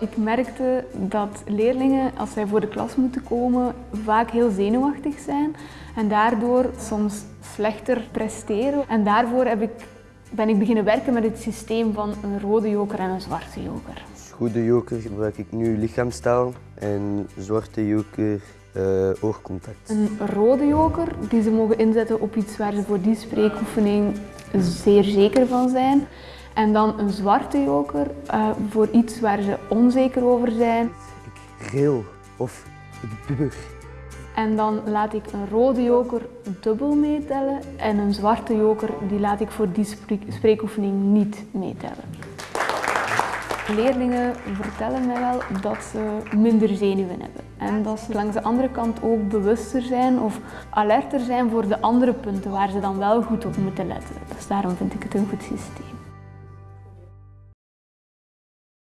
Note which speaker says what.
Speaker 1: Ik merkte dat leerlingen, als zij voor de klas moeten komen, vaak heel zenuwachtig zijn en daardoor soms slechter presteren. En daarvoor heb ik, ben ik beginnen werken met het systeem van een rode joker en een zwarte joker.
Speaker 2: Goede joker gebruik ik nu lichaamstaal en zwarte joker uh, oogcontact.
Speaker 1: Een rode joker die ze mogen inzetten op iets waar ze voor die spreekoefening zeer zeker van zijn. En dan een zwarte joker uh, voor iets waar ze onzeker over zijn.
Speaker 2: Ik reel of ik bubber.
Speaker 1: En dan laat ik een rode joker dubbel meetellen en een zwarte joker die laat ik voor die spreekoefening niet meetellen. Leerlingen vertellen mij wel dat ze minder zenuwen hebben. En dat ze langs de andere kant ook bewuster zijn of alerter zijn voor de andere punten waar ze dan wel goed op moeten letten. Dus daarom vind ik het een goed systeem.